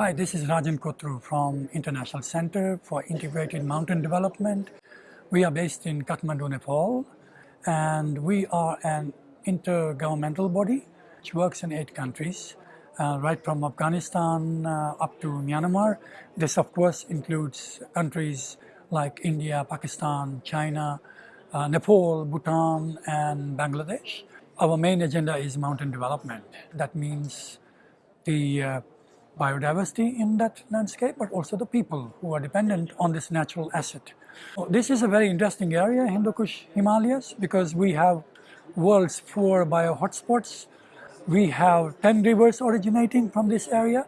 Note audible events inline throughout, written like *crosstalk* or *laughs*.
Hi, this is Rajan Kotru from International Center for Integrated Mountain Development. We are based in Kathmandu, Nepal, and we are an intergovernmental body which works in eight countries, uh, right from Afghanistan uh, up to Myanmar. This, of course, includes countries like India, Pakistan, China, uh, Nepal, Bhutan, and Bangladesh. Our main agenda is mountain development. That means the uh, biodiversity in that landscape, but also the people who are dependent on this natural asset. This is a very interesting area, Hindu Kush Himalayas, because we have world's four bio hotspots. We have 10 rivers originating from this area,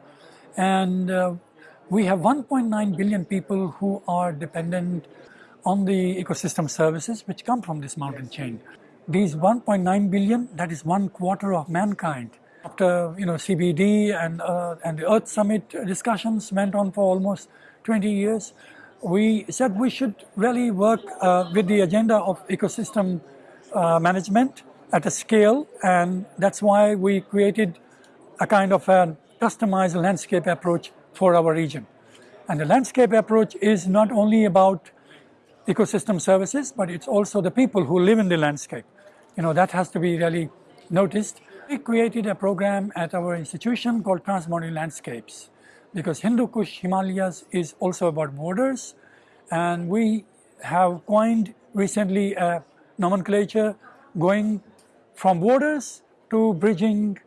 and uh, we have 1.9 billion people who are dependent on the ecosystem services which come from this mountain chain. These 1.9 billion, that is one quarter of mankind. After you know CBD and uh, and the Earth Summit discussions went on for almost 20 years, we said we should really work uh, with the agenda of ecosystem uh, management at a scale, and that's why we created a kind of a customized landscape approach for our region. And the landscape approach is not only about ecosystem services, but it's also the people who live in the landscape. You know, that has to be really noticed. We created a program at our institution called Transboundary Landscapes because Hindu Kush Himalayas is also about borders and we have coined recently a nomenclature going from borders to bridging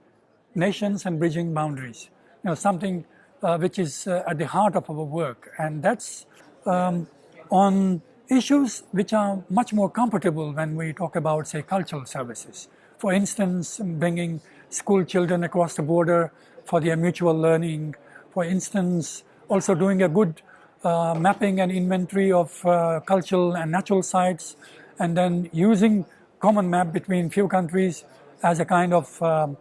nations and bridging boundaries. You know, something uh, which is uh, at the heart of our work and that's um, on issues which are much more comfortable when we talk about say cultural services. For instance, bringing school children across the border for their mutual learning. For instance, also doing a good uh, mapping and inventory of uh, cultural and natural sites and then using common map between few countries as a kind of um,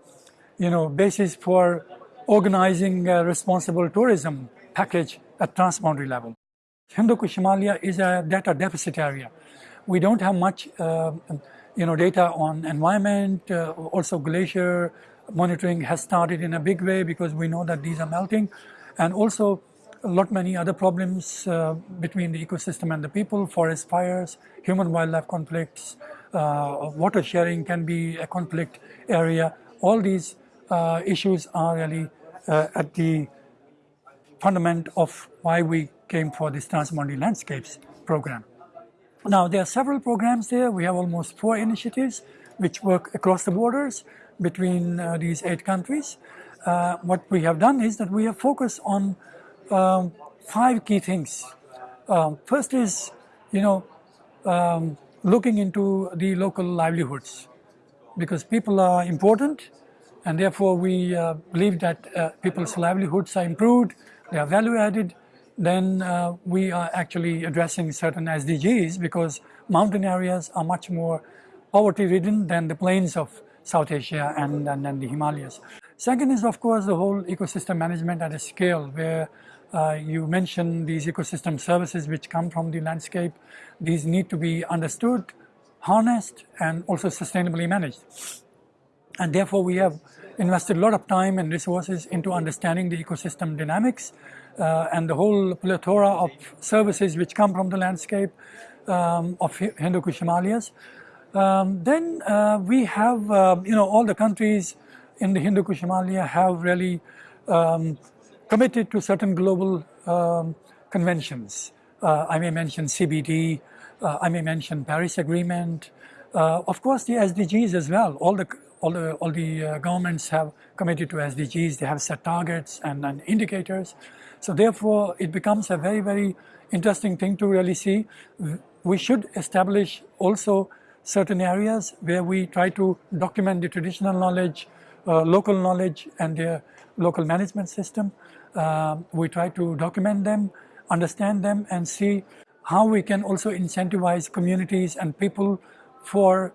you know basis for organizing a responsible tourism package at transboundary level. Hindu Kush Himalaya is a data deficit area. We don't have much uh, you know, data on environment, uh, also glacier monitoring has started in a big way because we know that these are melting and also a lot many other problems uh, between the ecosystem and the people, forest fires, human wildlife conflicts, uh, water sharing can be a conflict area. All these uh, issues are really uh, at the fundament of why we came for this Transboundary Landscapes program. Now, there are several programs there. We have almost four initiatives which work across the borders between uh, these eight countries. Uh, what we have done is that we have focused on um, five key things. Um, first is, you know, um, looking into the local livelihoods because people are important and therefore we uh, believe that uh, people's livelihoods are improved, they are value added, then uh, we are actually addressing certain SDGs because mountain areas are much more poverty ridden than the plains of South Asia and, and, and the Himalayas. Second is of course the whole ecosystem management at a scale where uh, you mentioned these ecosystem services which come from the landscape. These need to be understood, harnessed and also sustainably managed. And therefore we have invested a lot of time and resources into understanding the ecosystem dynamics uh, and the whole plethora of services which come from the landscape um, of Hindu Kush Himalayas. Um, then uh, we have, uh, you know, all the countries in the Hindu Kush Himalaya have really um, committed to certain global um, conventions. Uh, I may mention CBD, uh, I may mention Paris Agreement, uh, of course the SDGs as well. All the all the all the governments have committed to SDGs. They have set targets and, and indicators. So therefore, it becomes a very, very interesting thing to really see. We should establish also certain areas where we try to document the traditional knowledge, uh, local knowledge and their local management system. Uh, we try to document them, understand them and see how we can also incentivize communities and people for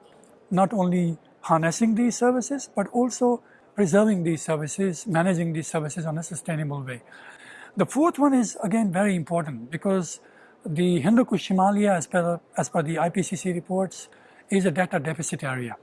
not only harnessing these services, but also preserving these services, managing these services on a sustainable way. The fourth one is again very important because the Hindu Kush Himalaya as per, as per the IPCC reports is a data deficit area.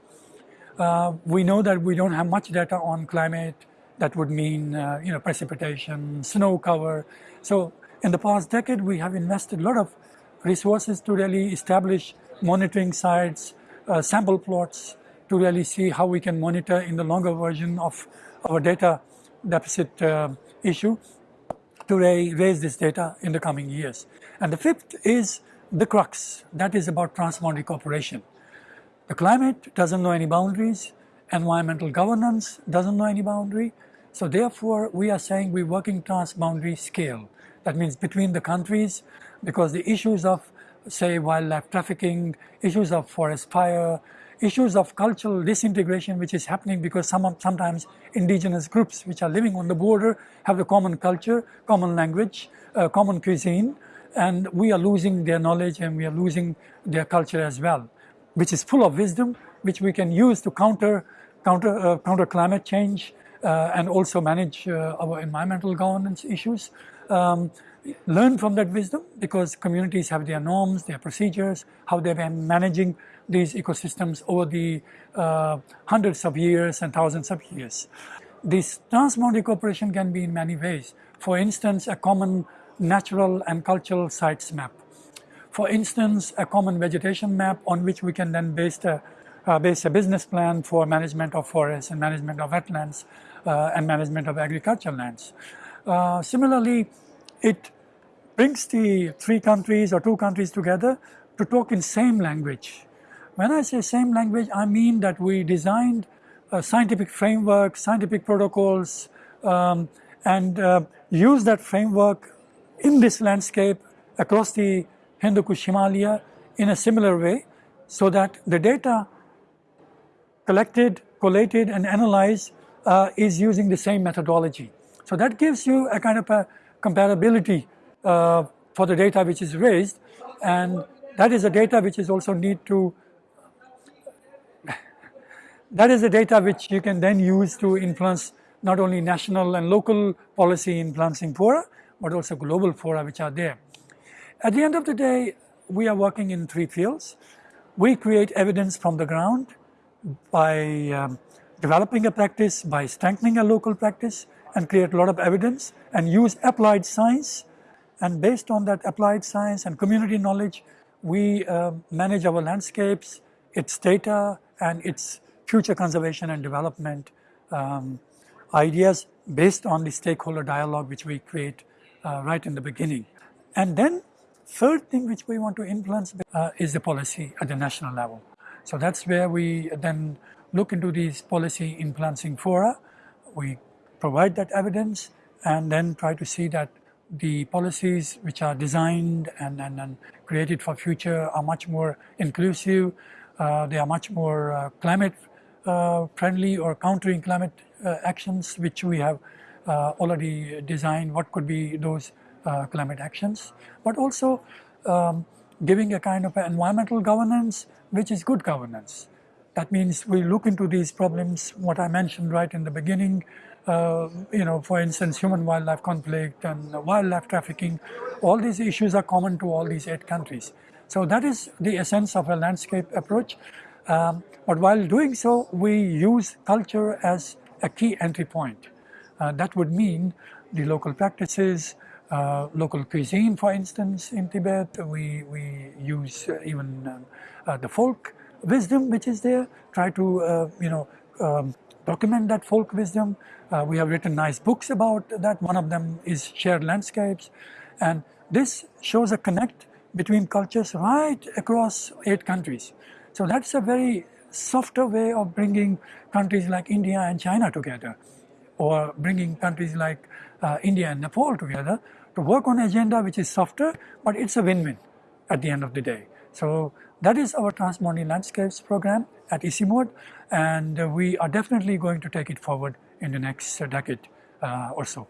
Uh, we know that we don't have much data on climate, That would mean, uh, you know, precipitation, snow cover. So in the past decade, we have invested a lot of resources to really establish monitoring sites, uh, sample plots, to really see how we can monitor in the longer version of our data deficit uh, issue to raise this data in the coming years. And the fifth is the crux, that is about transboundary cooperation. The climate doesn't know any boundaries, environmental governance doesn't know any boundary, so therefore we are saying we're working transboundary scale. That means between the countries, because the issues of say wildlife trafficking, issues of forest fire, issues of cultural disintegration which is happening because some sometimes indigenous groups which are living on the border have a common culture, common language, uh, common cuisine and we are losing their knowledge and we are losing their culture as well which is full of wisdom which we can use to counter counter uh, counter climate change uh, and also manage uh, our environmental governance issues um, learn from that wisdom because communities have their norms, their procedures, how they've been managing these ecosystems over the uh, hundreds of years and thousands of years. This transboundary cooperation can be in many ways. For instance, a common natural and cultural sites map. For instance, a common vegetation map on which we can then base a, uh, base a business plan for management of forests and management of wetlands uh, and management of agricultural lands. Uh, similarly, it brings the three countries or two countries together to talk in same language. When I say same language, I mean that we designed a scientific framework, scientific protocols, um, and uh, use that framework in this landscape across the Hindu Kush Himalaya in a similar way so that the data collected, collated and analyzed uh, is using the same methodology. So that gives you a kind of a comparability uh, for the data which is raised and that is a data which is also need to *laughs* that is the data which you can then use to influence not only national and local policy influencing fora but also global fora which are there. At the end of the day we are working in three fields. We create evidence from the ground by um, developing a practice, by strengthening a local practice and create a lot of evidence and use applied science and based on that applied science and community knowledge, we uh, manage our landscapes, its data, and its future conservation and development um, ideas based on the stakeholder dialogue which we create uh, right in the beginning. And then third thing which we want to influence uh, is the policy at the national level. So that's where we then look into these policy influencing fora. We provide that evidence and then try to see that the policies which are designed and, and, and created for future are much more inclusive, uh, they are much more uh, climate uh, friendly or countering climate uh, actions which we have uh, already designed, what could be those uh, climate actions, but also um, giving a kind of environmental governance which is good governance. That means we look into these problems, what I mentioned right in the beginning, uh, you know, for instance, human-wildlife conflict and wildlife trafficking, all these issues are common to all these eight countries. So that is the essence of a landscape approach. Um, but while doing so, we use culture as a key entry point. Uh, that would mean the local practices, uh, local cuisine, for instance, in Tibet. We, we use even um, uh, the folk wisdom which is there, try to, uh, you know, um, document that folk wisdom. Uh, we have written nice books about that. One of them is Shared Landscapes. And this shows a connect between cultures right across eight countries. So that's a very softer way of bringing countries like India and China together or bringing countries like uh, India and Nepal together to work on agenda which is softer, but it's a win-win at the end of the day. So that is our Transboundary Landscapes program at ICIMOD and we are definitely going to take it forward in the next decade uh, or so.